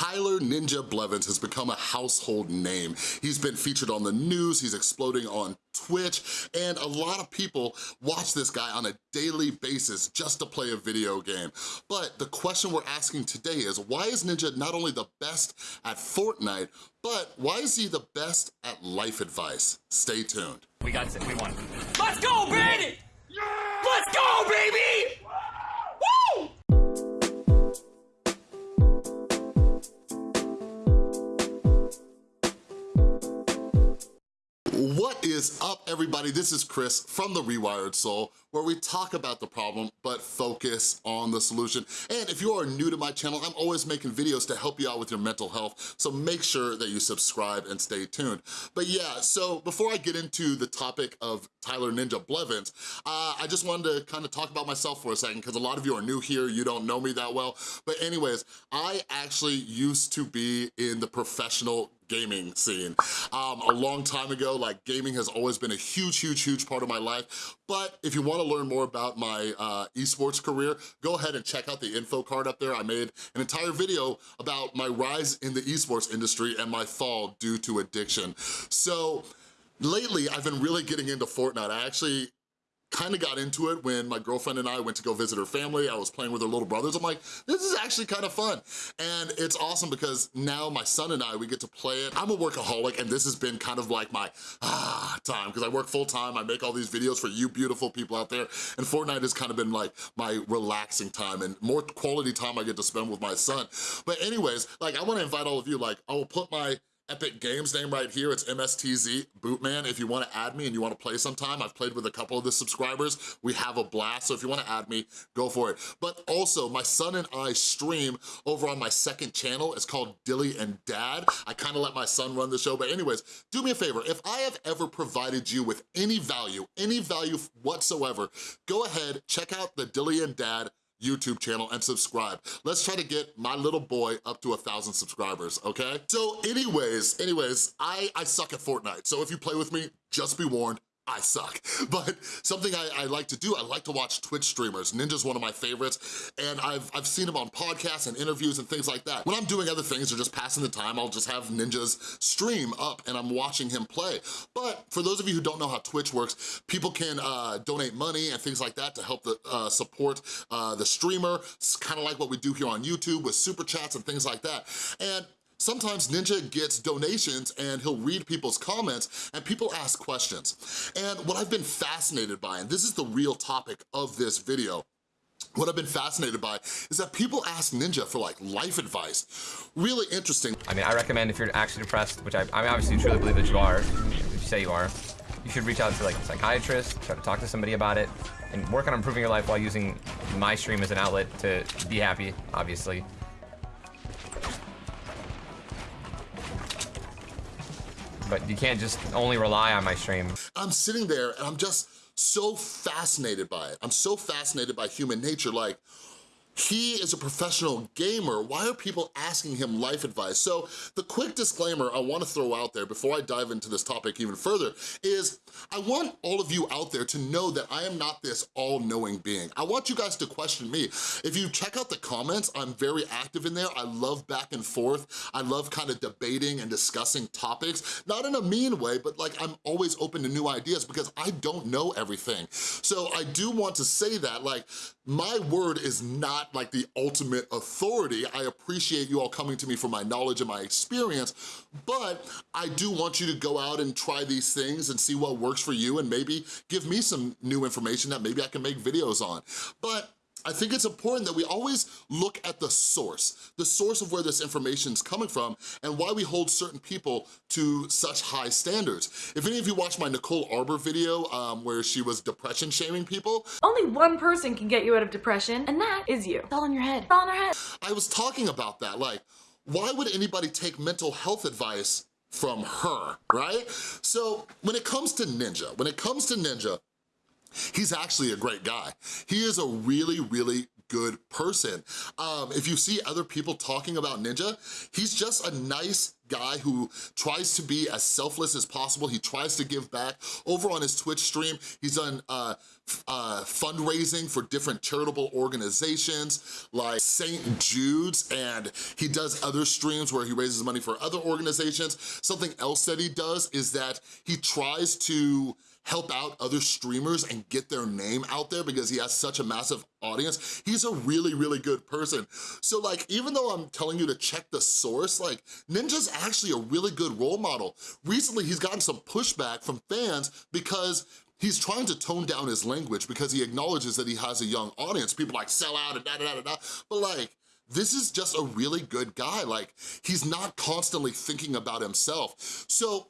Tyler Ninja Blevins has become a household name. He's been featured on the news, he's exploding on Twitch, and a lot of people watch this guy on a daily basis just to play a video game. But the question we're asking today is, why is Ninja not only the best at Fortnite, but why is he the best at life advice? Stay tuned. We got it, we won. Let's go, Brandon! Yeah! Let's go, baby! What is up, everybody? This is Chris from The Rewired Soul, where we talk about the problem, but focus on the solution. And if you are new to my channel, I'm always making videos to help you out with your mental health, so make sure that you subscribe and stay tuned. But yeah, so before I get into the topic of Tyler Ninja Blevins, uh, I just wanted to kind of talk about myself for a second, because a lot of you are new here, you don't know me that well. But anyways, I actually used to be in the professional gaming scene. Um, a long time ago, like gaming has always been a huge, huge, huge part of my life. But if you wanna learn more about my uh, esports career, go ahead and check out the info card up there. I made an entire video about my rise in the esports industry and my fall due to addiction. So lately, I've been really getting into Fortnite. I actually kind of got into it when my girlfriend and I went to go visit her family. I was playing with her little brothers. I'm like, this is actually kind of fun. And it's awesome because now my son and I, we get to play it. I'm a workaholic and this has been kind of like my ah time because I work full time. I make all these videos for you beautiful people out there. And Fortnite has kind of been like my relaxing time and more quality time I get to spend with my son. But anyways, like I wanna invite all of you, like I will put my Epic Games name right here. It's MSTZ Bootman. If you wanna add me and you wanna play sometime, I've played with a couple of the subscribers. We have a blast, so if you wanna add me, go for it. But also, my son and I stream over on my second channel. It's called Dilly and Dad. I kinda let my son run the show, but anyways, do me a favor. If I have ever provided you with any value, any value whatsoever, go ahead, check out the Dilly and Dad YouTube channel and subscribe. Let's try to get my little boy up to a thousand subscribers, okay? So anyways, anyways, I, I suck at Fortnite. So if you play with me, just be warned, I suck. But something I, I, like to do, I like to watch Twitch streamers. Ninja's one of my favorites, and I've, I've seen him on podcasts and interviews and things like that. When I'm doing other things or just passing the time, I'll just have Ninja's stream up and I'm watching him play. But for those of you who don't know how Twitch works, people can uh, donate money and things like that to help the, uh, support uh, the streamer. It's kind of like what we do here on YouTube with super chats and things like that. And Sometimes Ninja gets donations and he'll read people's comments and people ask questions. And what I've been fascinated by, and this is the real topic of this video, what I've been fascinated by is that people ask Ninja for like life advice. Really interesting. I mean, I recommend if you're actually depressed, which I, I mean, obviously truly believe that you are, if you say you are, you should reach out to like a psychiatrist, try to talk to somebody about it, and work on improving your life while using my stream as an outlet to be happy, obviously. But you can't just only rely on my stream. I'm sitting there and I'm just so fascinated by it. I'm so fascinated by human nature. Like, he is a professional gamer. Why are people asking him life advice? So the quick disclaimer I wanna throw out there before I dive into this topic even further is I want all of you out there to know that I am not this all-knowing being. I want you guys to question me. If you check out the comments, I'm very active in there. I love back and forth. I love kind of debating and discussing topics, not in a mean way, but like I'm always open to new ideas because I don't know everything. So I do want to say that like my word is not like the ultimate authority. I appreciate you all coming to me for my knowledge and my experience, but I do want you to go out and try these things and see what works for you and maybe give me some new information that maybe I can make videos on. But I think it's important that we always look at the source, the source of where this information is coming from and why we hold certain people to such high standards. If any of you watched my Nicole Arbour video um, where she was depression shaming people. Only one person can get you out of depression and that is you. It's all in your head, it's all in our head. I was talking about that, like, why would anybody take mental health advice from her, right? So when it comes to Ninja, when it comes to Ninja, He's actually a great guy. He is a really, really good person. Um, if you see other people talking about Ninja, he's just a nice guy who tries to be as selfless as possible. He tries to give back. Over on his Twitch stream, he's done uh, uh, fundraising for different charitable organizations like St. Jude's, and he does other streams where he raises money for other organizations. Something else that he does is that he tries to help out other streamers and get their name out there because he has such a massive audience. He's a really, really good person. So like, even though I'm telling you to check the source, like Ninja's actually a really good role model. Recently, he's gotten some pushback from fans because he's trying to tone down his language because he acknowledges that he has a young audience. People like sell out and da da da da, but like, this is just a really good guy. Like, he's not constantly thinking about himself. So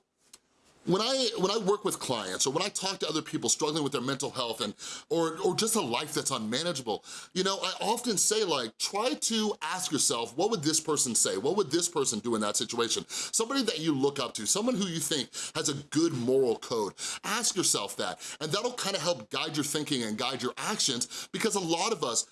when I when I work with clients or when I talk to other people struggling with their mental health and or, or just a life that's unmanageable, you know, I often say like, try to ask yourself, what would this person say? What would this person do in that situation? Somebody that you look up to, someone who you think has a good moral code. Ask yourself that, and that'll kind of help guide your thinking and guide your actions because a lot of us,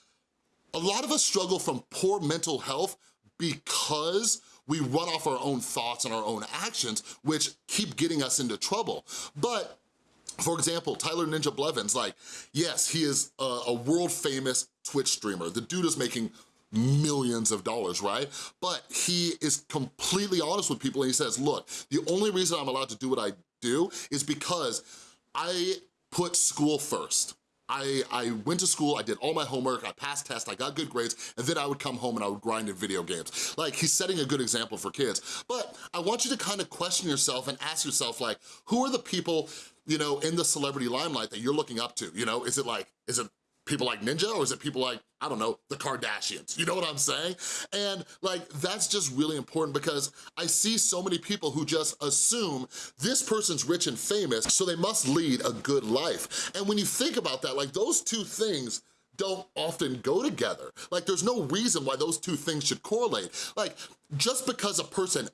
a lot of us struggle from poor mental health because we run off our own thoughts and our own actions, which keep getting us into trouble. But for example, Tyler Ninja Blevins, like, yes, he is a, a world famous Twitch streamer. The dude is making millions of dollars, right? But he is completely honest with people and he says, look, the only reason I'm allowed to do what I do is because I put school first. I, I went to school, I did all my homework, I passed tests, I got good grades, and then I would come home and I would grind in video games. Like, he's setting a good example for kids. But I want you to kind of question yourself and ask yourself, like, who are the people, you know, in the celebrity limelight that you're looking up to? You know, is it like, is it people like Ninja or is it people like, I don't know, the Kardashians? You know what I'm saying? And like, that's just really important because I see so many people who just assume this person's rich and famous, so they must lead a good life. And when you think about that, like those two things don't often go together. Like there's no reason why those two things should correlate. Like just because a person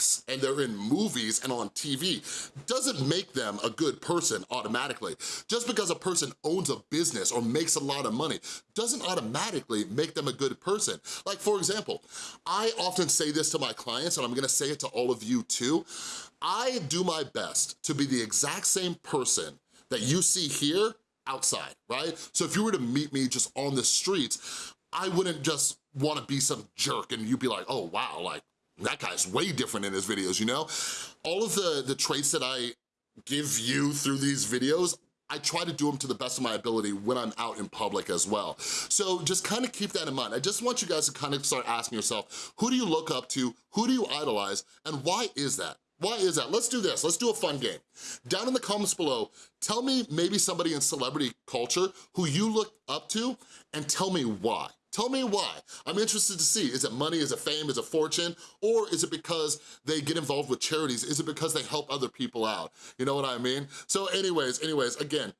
acts and they're in movies and on TV doesn't make them a good person automatically. Just because a person owns a business or makes a lot of money doesn't automatically make them a good person. Like for example, I often say this to my clients and I'm gonna say it to all of you too. I do my best to be the exact same person that you see here outside, right? So if you were to meet me just on the streets, I wouldn't just wanna be some jerk and you'd be like, oh wow, like that guy's way different in his videos, you know? All of the, the traits that I give you through these videos, I try to do them to the best of my ability when I'm out in public as well. So just kind of keep that in mind. I just want you guys to kind of start asking yourself, who do you look up to? Who do you idolize? And why is that? Why is that? Let's do this, let's do a fun game. Down in the comments below, tell me maybe somebody in celebrity culture who you look up to and tell me why. Tell me why. I'm interested to see, is it money, is it fame, is it fortune, or is it because they get involved with charities? Is it because they help other people out? You know what I mean? So anyways, anyways, again,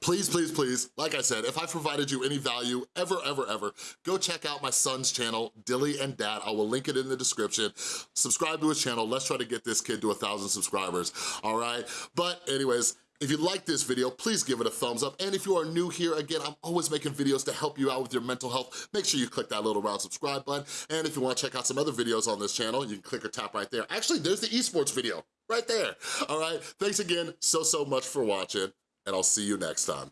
please, please, please, like I said, if I provided you any value ever, ever, ever, go check out my son's channel, Dilly and Dad. I will link it in the description. Subscribe to his channel. Let's try to get this kid to a thousand subscribers, all right? But anyways, if you like this video, please give it a thumbs up. And if you are new here, again, I'm always making videos to help you out with your mental health. Make sure you click that little round subscribe button. And if you wanna check out some other videos on this channel, you can click or tap right there. Actually, there's the esports video right there. All right, thanks again so, so much for watching, and I'll see you next time.